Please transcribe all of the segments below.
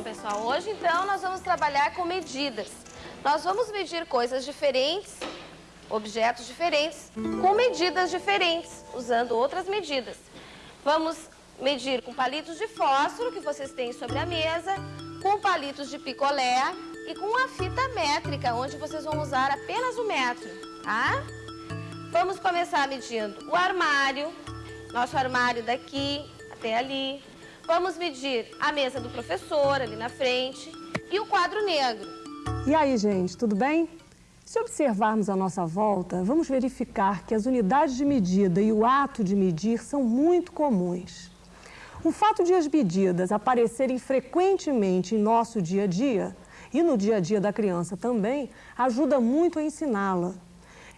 turma, hoje então nós vamos trabalhar com medidas. Nós vamos medir coisas diferentes, objetos diferentes, com medidas diferentes, usando outras medidas. Vamos medir com palitos de fósforo que vocês têm sobre a mesa, com palitos de picolé e com uma fita métrica, onde vocês vão usar apenas o metro, tá? Vamos começar medindo o armário, nosso armário daqui até ali, Vamos medir a mesa do professor ali na frente e o quadro negro. E aí, gente, tudo bem? Se observarmos a nossa volta, vamos verificar que as unidades de medida e o ato de medir são muito comuns. O fato de as medidas aparecerem frequentemente em nosso dia a dia, e no dia a dia da criança também, ajuda muito a ensiná-la.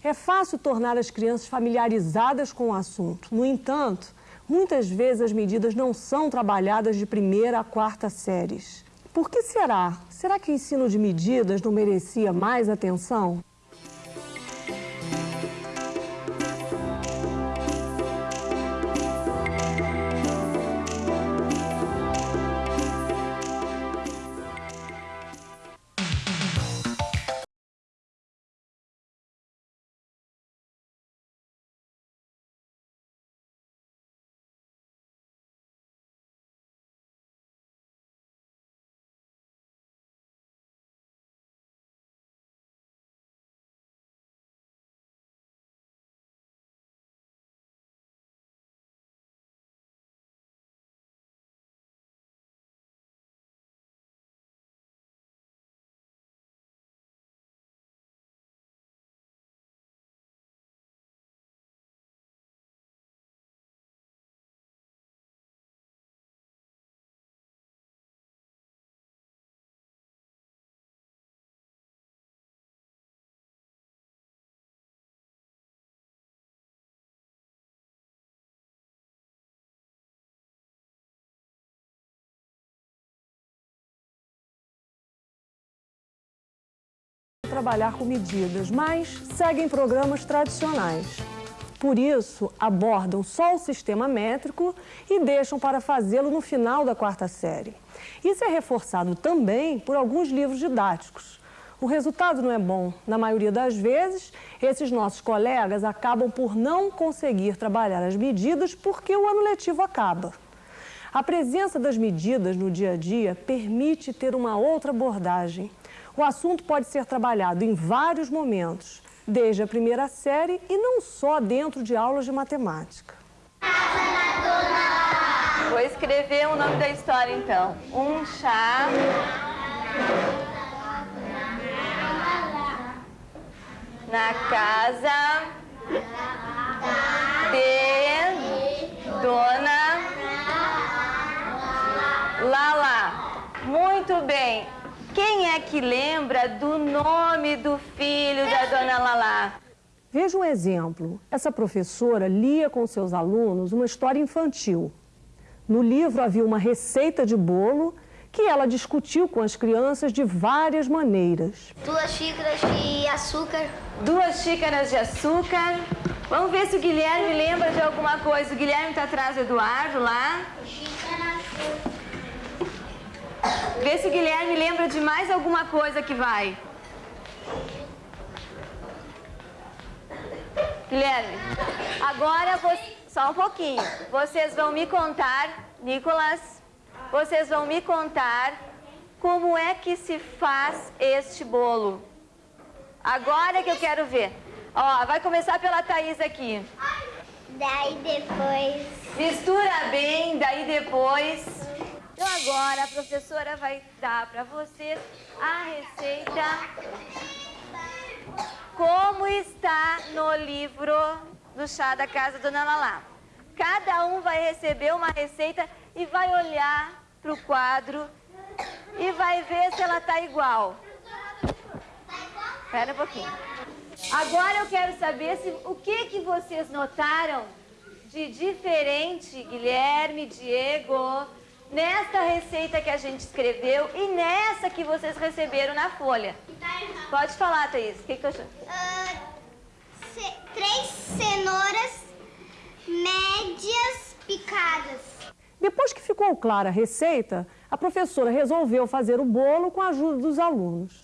É fácil tornar as crianças familiarizadas com o assunto. No entanto, Muitas vezes as medidas não são trabalhadas de primeira a quarta séries. Por que será? Será que o ensino de medidas não merecia mais atenção? Trabalhar com medidas, mas seguem programas tradicionais. Por isso, abordam só o sistema métrico e deixam para fazê-lo no final da quarta série. Isso é reforçado também por alguns livros didáticos. O resultado não é bom. Na maioria das vezes, esses nossos colegas acabam por não conseguir trabalhar as medidas porque o ano letivo acaba. A presença das medidas no dia a dia permite ter uma outra abordagem o assunto pode ser trabalhado em vários momentos, desde a primeira série e não só dentro de aulas de matemática. Vou escrever o nome da história então. Um chá na casa de Dona Lala. Muito bem. Quem é que lembra do nome do filho da dona Lalá? Veja um exemplo. Essa professora lia com seus alunos uma história infantil. No livro havia uma receita de bolo que ela discutiu com as crianças de várias maneiras. Duas xícaras de açúcar. Duas xícaras de açúcar. Vamos ver se o Guilherme lembra de alguma coisa. O Guilherme está atrás do Eduardo lá. Xícara. Vê se o Guilherme lembra de mais alguma coisa que vai. Guilherme, agora você, só um pouquinho. Vocês vão me contar, Nicolas, vocês vão me contar como é que se faz este bolo. Agora que eu quero ver. Ó, vai começar pela Thaís aqui. Daí depois... Mistura bem, daí depois... Então agora a professora vai dar para vocês a receita como está no livro do chá da casa Dona Lalá. Cada um vai receber uma receita e vai olhar para o quadro e vai ver se ela está igual. Espera um pouquinho. Agora eu quero saber se, o que, que vocês notaram de diferente, Guilherme, Diego, nesta receita que a gente escreveu e nessa que vocês receberam na folha. Pode falar, Thaís. O que, que tu achou? Uh, ce três cenouras médias picadas. Depois que ficou clara a receita, a professora resolveu fazer o bolo com a ajuda dos alunos.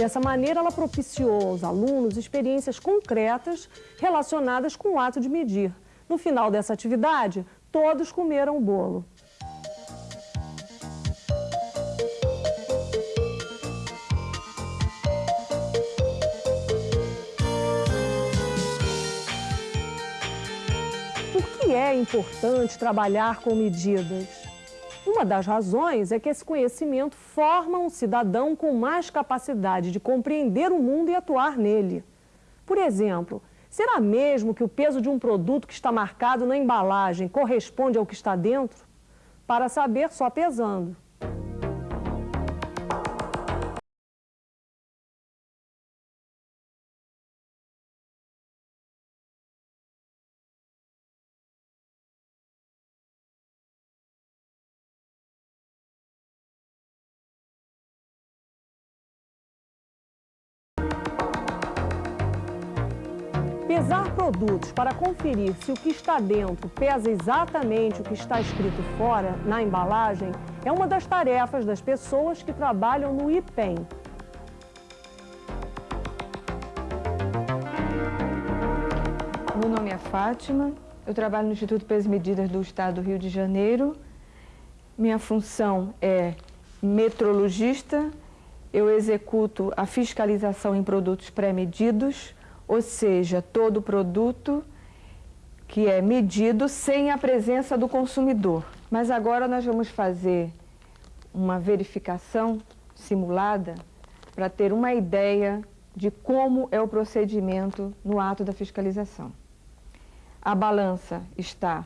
Dessa maneira, ela propiciou aos alunos experiências concretas relacionadas com o ato de medir. No final dessa atividade, todos comeram o bolo. Por que é importante trabalhar com medidas? Uma das razões é que esse conhecimento forma um cidadão com mais capacidade de compreender o mundo e atuar nele. Por exemplo, será mesmo que o peso de um produto que está marcado na embalagem corresponde ao que está dentro? Para saber, só pesando. Pesar produtos para conferir se o que está dentro pesa exatamente o que está escrito fora, na embalagem, é uma das tarefas das pessoas que trabalham no IPEM. Meu nome é Fátima, eu trabalho no Instituto Peso e Medidas do Estado do Rio de Janeiro. Minha função é metrologista, eu executo a fiscalização em produtos pré-medidos, ou seja, todo produto que é medido sem a presença do consumidor. Mas agora nós vamos fazer uma verificação simulada para ter uma ideia de como é o procedimento no ato da fiscalização. A balança está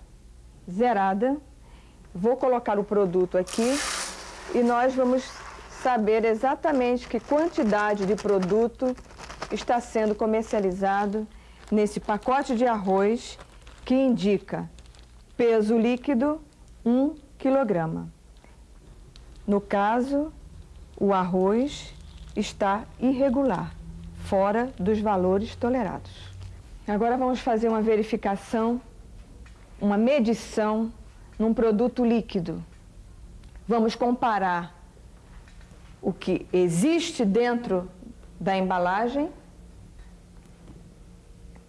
zerada, vou colocar o produto aqui e nós vamos saber exatamente que quantidade de produto está sendo comercializado nesse pacote de arroz que indica peso líquido 1 quilograma. No caso, o arroz está irregular, fora dos valores tolerados. Agora vamos fazer uma verificação, uma medição num produto líquido. Vamos comparar o que existe dentro da embalagem,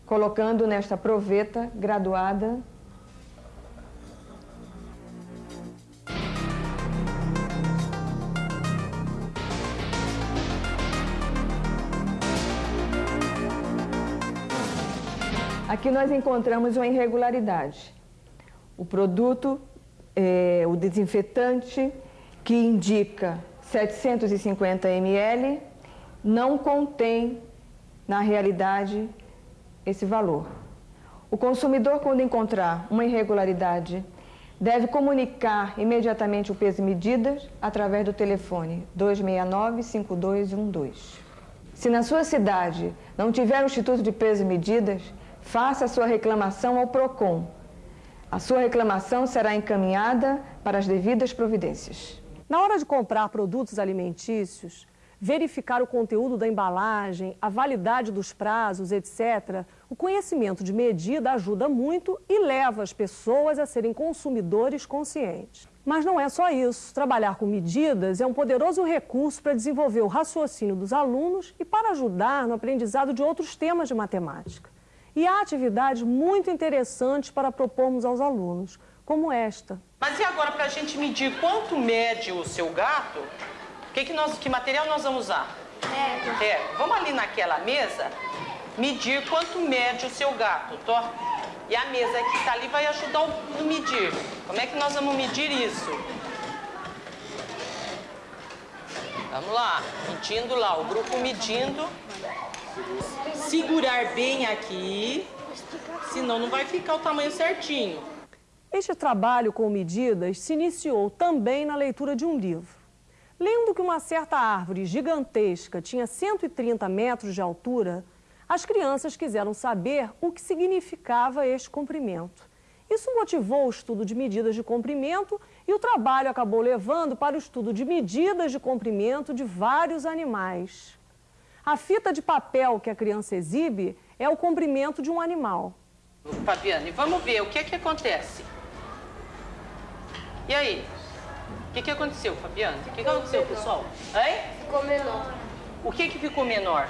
colocando nesta proveta graduada Aqui nós encontramos uma irregularidade. O produto, é, o desinfetante, que indica 750 ml, não contém, na realidade, esse valor. O consumidor, quando encontrar uma irregularidade, deve comunicar imediatamente o peso e medidas através do telefone 269-5212. Se na sua cidade não tiver o Instituto de Peso e Medidas, faça a sua reclamação ao PROCON. A sua reclamação será encaminhada para as devidas providências. Na hora de comprar produtos alimentícios, verificar o conteúdo da embalagem, a validade dos prazos, etc., o conhecimento de medida ajuda muito e leva as pessoas a serem consumidores conscientes. Mas não é só isso. Trabalhar com medidas é um poderoso recurso para desenvolver o raciocínio dos alunos e para ajudar no aprendizado de outros temas de matemática. E há atividades muito interessantes para propormos aos alunos, como esta. Mas e agora para a gente medir quanto mede o seu gato? Que, que, nós, que material nós vamos usar? É. É, vamos ali naquela mesa medir quanto mede o seu gato, tô? E a mesa que está ali vai ajudar no medir. Como é que nós vamos medir isso? Vamos lá, medindo lá, o grupo medindo. Segurar bem aqui, senão não vai ficar o tamanho certinho. Este trabalho com medidas se iniciou também na leitura de um livro. Lendo que uma certa árvore gigantesca tinha 130 metros de altura, as crianças quiseram saber o que significava este comprimento. Isso motivou o estudo de medidas de comprimento e o trabalho acabou levando para o estudo de medidas de comprimento de vários animais. A fita de papel que a criança exibe é o comprimento de um animal. Fabiane, vamos ver o que é que acontece. E aí? O que, que aconteceu, Fabiane? O que, que aconteceu, pessoal? Hein? Ficou menor. O que, que ficou menor?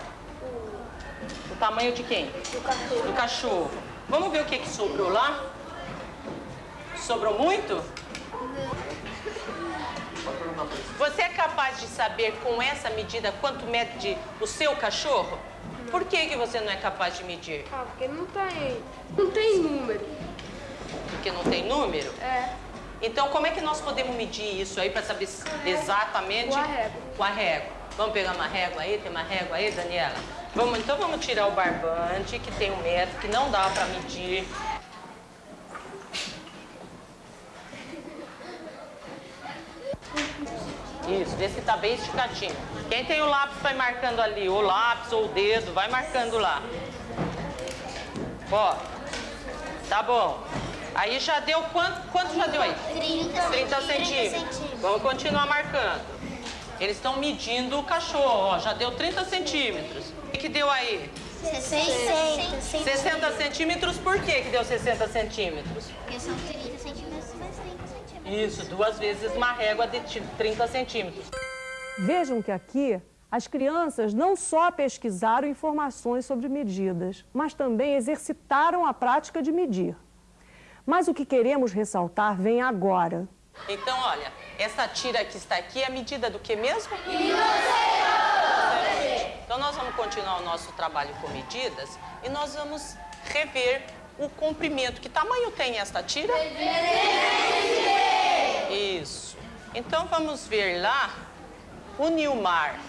O tamanho de quem? Do cachorro. Do cachorro. Vamos ver o que, que sobrou lá? Sobrou muito? Você é capaz de saber com essa medida quanto mede o seu cachorro? Por que, que você não é capaz de medir? Ah, porque não tem. Não tem número. Porque não tem número? É. Então, como é que nós podemos medir isso aí para saber exatamente? Com a régua. Com a régua. Vamos pegar uma régua aí? Tem uma régua aí, Daniela? Vamos, então vamos tirar o barbante, que tem um metro, que não dá para medir. Isso, vê se tá bem esticadinho. Quem tem o lápis vai marcando ali, o lápis ou o dedo, vai marcando lá. Ó, tá bom. Aí já deu quanto? Quanto já deu aí? 30, 30 centímetros. Vamos continuar marcando. Eles estão medindo o cachorro, ó, já deu 30 centímetros. O que, que deu aí? 60. 60 centímetros, por que que deu 60 centímetros? Porque são 30 centímetros mais 30 centímetros. Isso, duas vezes uma régua de 30 centímetros. Vejam que aqui as crianças não só pesquisaram informações sobre medidas, mas também exercitaram a prática de medir. Mas o que queremos ressaltar vem agora. Então, olha, essa tira que está aqui é a medida do que mesmo? Então, nós vamos continuar o nosso trabalho com medidas e nós vamos rever o comprimento. Que tamanho tem esta tira? Isso. Então, vamos ver lá o Nilmar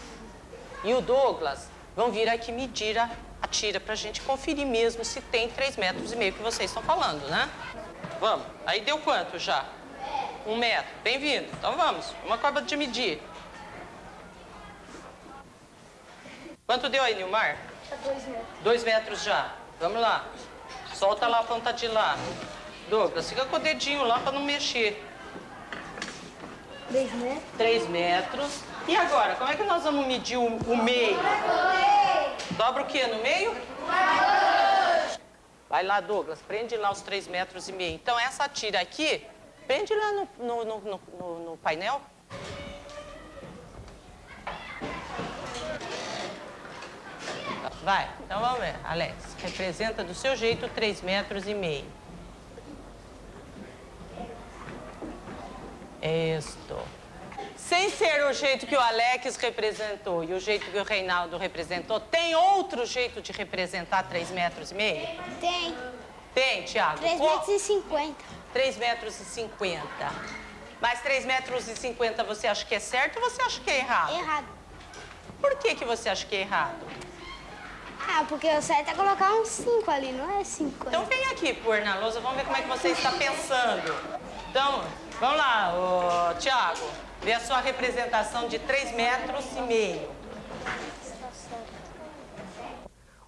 e o Douglas vão vir aqui medir a, tira para a gente conferir mesmo se tem 3 metros e meio que vocês estão falando, né? Vamos. Aí deu quanto já? Um metro. Bem-vindo. Então vamos. Uma corda de medir. Quanto deu aí, Nilmar? Dois metros. Dois metros já. Vamos lá. Solta lá a ponta de lá. Douglas, fica com o dedinho lá para não mexer. Dois metros. Três metros. E agora, como é que nós vamos medir o, o meio? Dobra o quê no meio? Vai lá, Douglas, prende lá os três metros e meio. Então, essa tira aqui, prende lá no, no, no, no, no painel. Vai, então vamos ver. Alex, representa do seu jeito três metros e meio. Isto. Sem ser o jeito que o Alex representou e o jeito que o Reinaldo representou, tem outro jeito de representar 3 metros e meio? Tem. Tem, Tiago? 3 metros e 50. 3 metros e 50. Mas 3 metros e 50 você acha que é certo ou você acha que é errado? Errado. Por que, que você acha que é errado? Ah, porque o certo é colocar um 5 ali, não é 50. Então vem aqui, pôr na lousa, vamos ver como é que você está pensando. Então, vamos lá, ô, Tiago. Vê a sua representação de 3 metros e meio.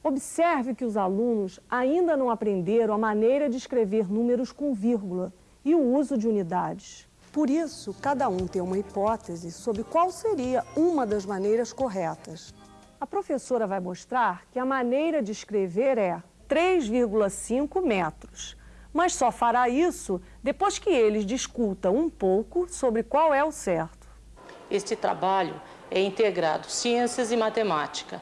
Observe que os alunos ainda não aprenderam a maneira de escrever números com vírgula e o uso de unidades. Por isso, cada um tem uma hipótese sobre qual seria uma das maneiras corretas. A professora vai mostrar que a maneira de escrever é 3,5 metros, mas só fará isso depois que eles discutam um pouco sobre qual é o certo. Este trabalho é integrado ciências e matemática.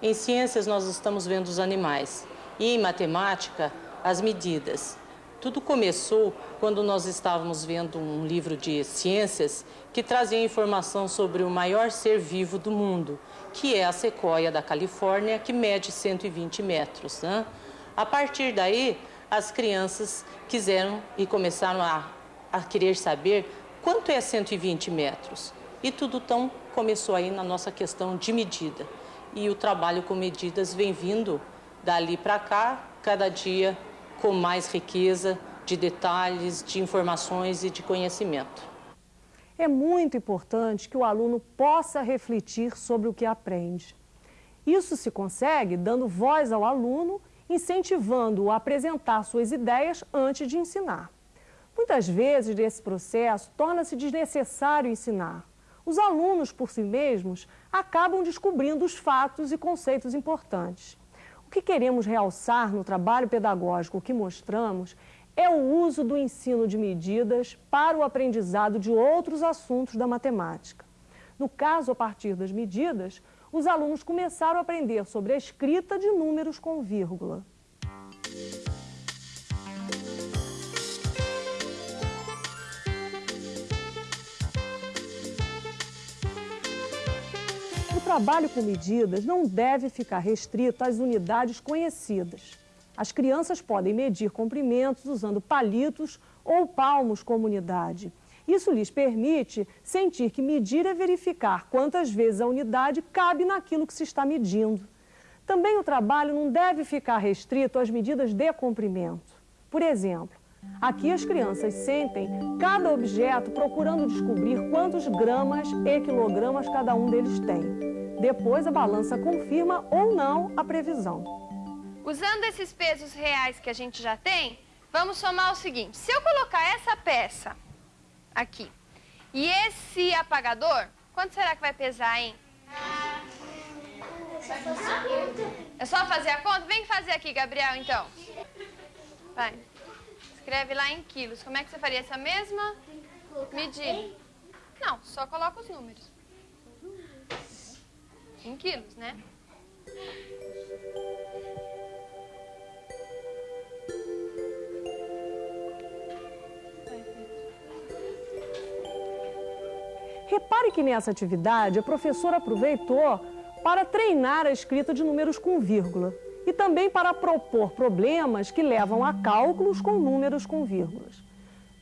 Em ciências, nós estamos vendo os animais e em matemática, as medidas. Tudo começou quando nós estávamos vendo um livro de ciências que trazia informação sobre o maior ser vivo do mundo, que é a sequoia da Califórnia, que mede 120 metros. Né? A partir daí, as crianças quiseram e começaram a, a querer saber quanto é 120 metros. E tudo tão começou aí na nossa questão de medida. E o trabalho com medidas vem vindo dali para cá, cada dia com mais riqueza de detalhes, de informações e de conhecimento. É muito importante que o aluno possa refletir sobre o que aprende. Isso se consegue dando voz ao aluno, incentivando-o a apresentar suas ideias antes de ensinar. Muitas vezes, nesse processo, torna-se desnecessário ensinar. Os alunos, por si mesmos, acabam descobrindo os fatos e conceitos importantes. O que queremos realçar no trabalho pedagógico que mostramos é o uso do ensino de medidas para o aprendizado de outros assuntos da matemática. No caso, a partir das medidas, os alunos começaram a aprender sobre a escrita de números com vírgula. O trabalho com medidas não deve ficar restrito às unidades conhecidas. As crianças podem medir comprimentos usando palitos ou palmos como unidade. Isso lhes permite sentir que medir é verificar quantas vezes a unidade cabe naquilo que se está medindo. Também o trabalho não deve ficar restrito às medidas de comprimento. Por exemplo, aqui as crianças sentem cada objeto procurando descobrir quantos gramas e quilogramas cada um deles tem. Depois a balança confirma ou não a previsão. Usando esses pesos reais que a gente já tem, vamos somar o seguinte. Se eu colocar essa peça aqui e esse apagador, quanto será que vai pesar, hein? É só fazer a conta? Vem fazer aqui, Gabriel, então. Vai. Escreve lá em quilos. Como é que você faria essa mesma medida? Não, só coloca os números. Em quilos, né? Repare que nessa atividade a professora aproveitou para treinar a escrita de números com vírgula e também para propor problemas que levam a cálculos com números com vírgulas.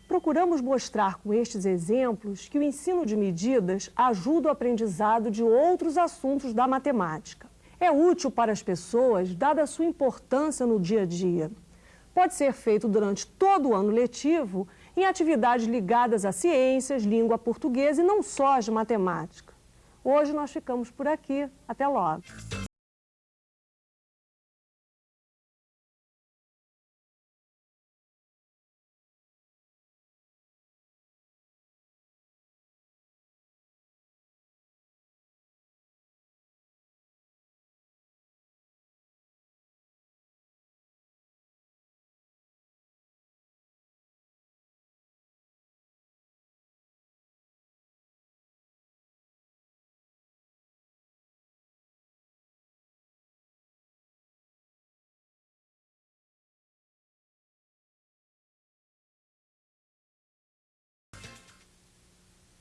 Procuramos mostrar com estes exemplos que o ensino de medidas ajuda o aprendizado de outros assuntos da matemática. É útil para as pessoas, dada a sua importância no dia a dia. Pode ser feito durante todo o ano letivo em atividades ligadas a ciências, língua portuguesa e não só as de matemática. Hoje nós ficamos por aqui. Até logo.